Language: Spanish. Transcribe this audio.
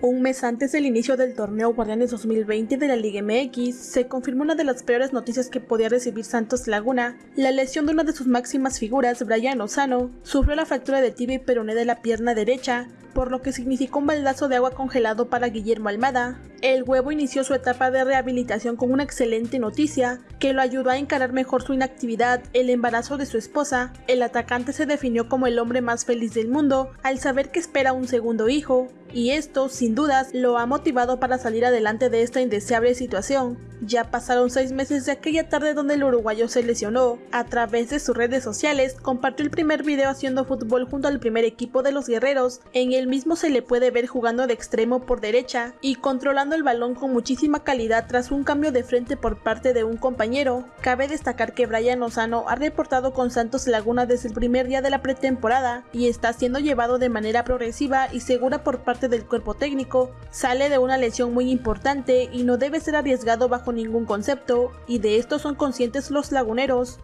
Un mes antes del inicio del torneo Guardianes 2020 de la Liga MX, se confirmó una de las peores noticias que podía recibir Santos Laguna. La lesión de una de sus máximas figuras, Brian Lozano, sufrió la fractura de tibia y peroné de la pierna derecha, por lo que significó un baldazo de agua congelado para Guillermo Almada. El huevo inició su etapa de rehabilitación con una excelente noticia, que lo ayudó a encarar mejor su inactividad, el embarazo de su esposa. El atacante se definió como el hombre más feliz del mundo al saber que espera un segundo hijo, y esto, sin dudas, lo ha motivado para salir adelante de esta indeseable situación. Ya pasaron seis meses de aquella tarde donde el uruguayo se lesionó. A través de sus redes sociales, compartió el primer video haciendo fútbol junto al primer equipo de los guerreros. En el mismo se le puede ver jugando de extremo por derecha y controlando el balón con muchísima calidad tras un cambio de frente por parte de un compañero. Cabe destacar que Brian Lozano ha reportado con Santos Laguna desde el primer día de la pretemporada y está siendo llevado de manera progresiva y segura por parte del cuerpo técnico, sale de una lesión muy importante y no debe ser arriesgado bajo ningún concepto, y de esto son conscientes los laguneros.